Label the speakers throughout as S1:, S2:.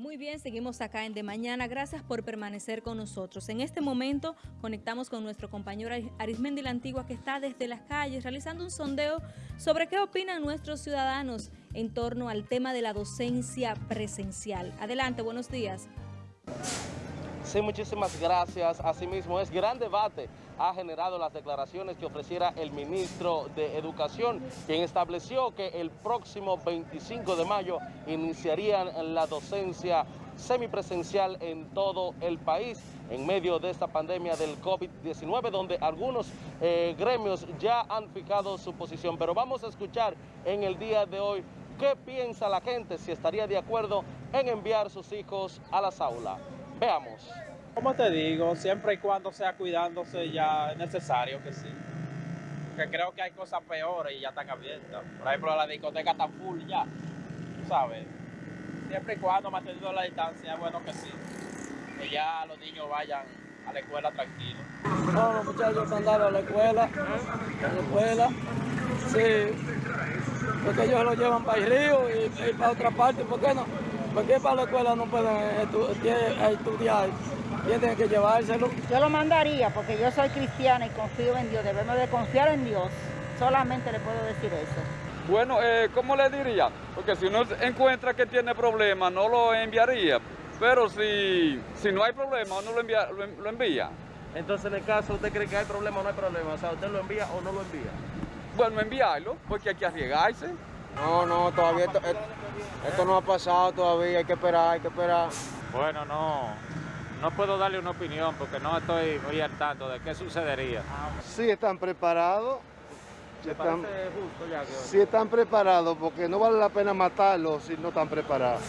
S1: Muy bien, seguimos acá en De Mañana. Gracias por permanecer con nosotros. En este momento conectamos con nuestro compañero Arismendi La Antigua que está desde las calles realizando un sondeo sobre qué opinan nuestros ciudadanos en torno al tema de la docencia presencial. Adelante, buenos días.
S2: Sí, muchísimas gracias. Asimismo, es gran debate ha generado las declaraciones que ofreciera el ministro de Educación, quien estableció que el próximo 25 de mayo iniciarían la docencia semipresencial en todo el país en medio de esta pandemia del COVID-19, donde algunos eh, gremios ya han fijado su posición. Pero vamos a escuchar en el día de hoy qué piensa la gente, si estaría de acuerdo en enviar sus hijos a las aulas. Veamos.
S3: Como te digo, siempre y cuando sea cuidándose ya es necesario que sí. Porque creo que hay cosas peores y ya están abiertas. Por ejemplo, la discoteca está full ya, ¿sabes? Siempre y cuando manteniendo la distancia es bueno que sí. Que ya los niños vayan a la escuela tranquilos.
S4: No, los muchachos mandaron a la escuela, a la escuela, sí, porque ellos lo llevan para el río y, para otra parte, ¿por qué no? Porque para la escuela no pueden estudiar tienen que llevárselo.
S5: Yo lo mandaría porque yo soy cristiana y confío en Dios. Debemos de confiar en Dios. Solamente le puedo decir eso.
S6: Bueno, eh, ¿cómo le diría? Porque si uno encuentra que tiene problemas, no lo enviaría. Pero si, si no hay problema, uno lo envía, lo, envía.
S2: Entonces, en el caso, ¿usted cree que hay problema o no hay problema? O sea, ¿usted lo envía o no lo envía?
S6: Bueno, enviarlo, porque hay que arriesgarse.
S4: No, no, todavía esto, esto no ha pasado todavía, hay que esperar, hay que esperar.
S3: Bueno, no, no puedo darle una opinión porque no estoy muy al tanto de qué sucedería.
S4: Sí están preparados.
S3: ¿Le están, justo ya que
S4: sí están preparados porque no vale la pena matarlos si no están preparados.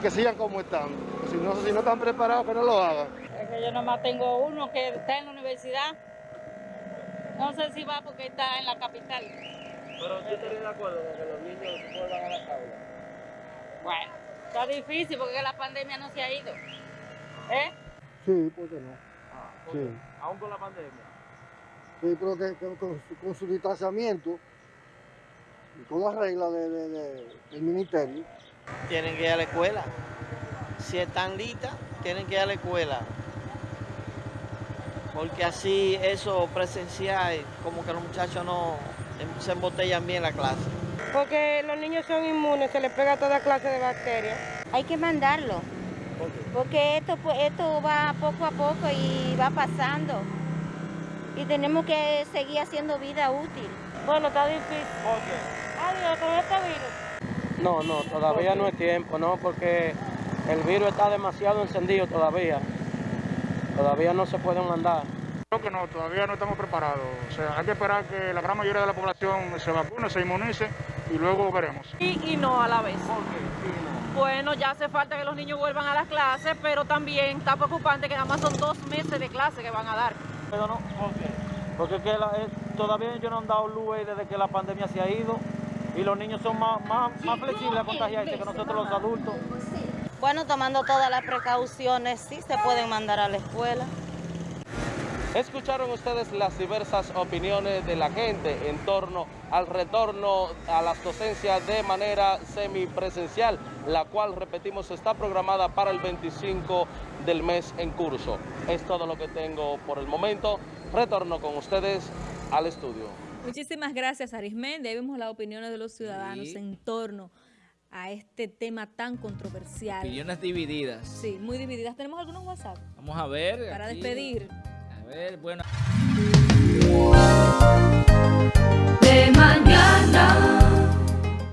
S4: Que sigan como están. Si no, si no están preparados, que no lo hagan.
S5: Es que yo nomás tengo uno que está en la universidad. No sé si va porque está en la capital.
S2: Pero usted estaría de acuerdo con que los niños vuelvan a la aula.
S5: Bueno, está difícil porque la pandemia no se ha ido. ¿Eh?
S4: Sí, ¿por qué no?
S2: Ah, sí. ¿Aún con la pandemia?
S4: Sí, creo que, con, su distanciamiento y con las reglas del ministerio.
S7: Tienen que ir a la escuela. Si están listas, tienen que ir a la escuela. Porque así eso presencial, como que los muchachos no se embotellan bien la clase.
S8: Porque los niños son inmunes, se les pega toda clase de bacterias.
S5: Hay que mandarlo. Porque esto, pues, esto va poco a poco y va pasando. Y tenemos que seguir haciendo vida útil.
S8: Bueno, está difícil.
S2: ¿Por qué?
S8: Adiós, ¿todavía está virus?
S4: No, no, todavía no es tiempo, no, porque el virus está demasiado encendido todavía. Todavía no se pueden mandar.
S9: Creo que no, todavía no estamos preparados. O sea, hay que esperar que la gran mayoría de la población se vacune, se inmunice y luego veremos.
S8: Y, y no a la vez.
S2: ¿Por qué?
S8: Bueno, ya hace falta que los niños vuelvan a las clases, pero también está preocupante que nada más son dos meses de clase que van a dar.
S3: Pero no, ¿por qué? Porque que eh, todavía ellos no han dado luz desde que la pandemia se ha ido y los niños son más, más, flexibles a contagiarse que nosotros los adultos.
S5: Bueno, tomando todas las precauciones, sí se pueden mandar a la escuela.
S2: Escucharon ustedes las diversas opiniones de la gente en torno al retorno a las docencias de manera semipresencial, la cual, repetimos, está programada para el 25 del mes en curso. Es todo lo que tengo por el momento. Retorno con ustedes al estudio.
S1: Muchísimas gracias, Arismendi. vemos las opiniones de los ciudadanos en torno a este tema tan controversial.
S10: Opiniones divididas.
S1: Sí, muy divididas. ¿Tenemos algunos WhatsApp?
S10: Vamos a ver.
S1: Para despedir
S10: ver, bueno. De mañana.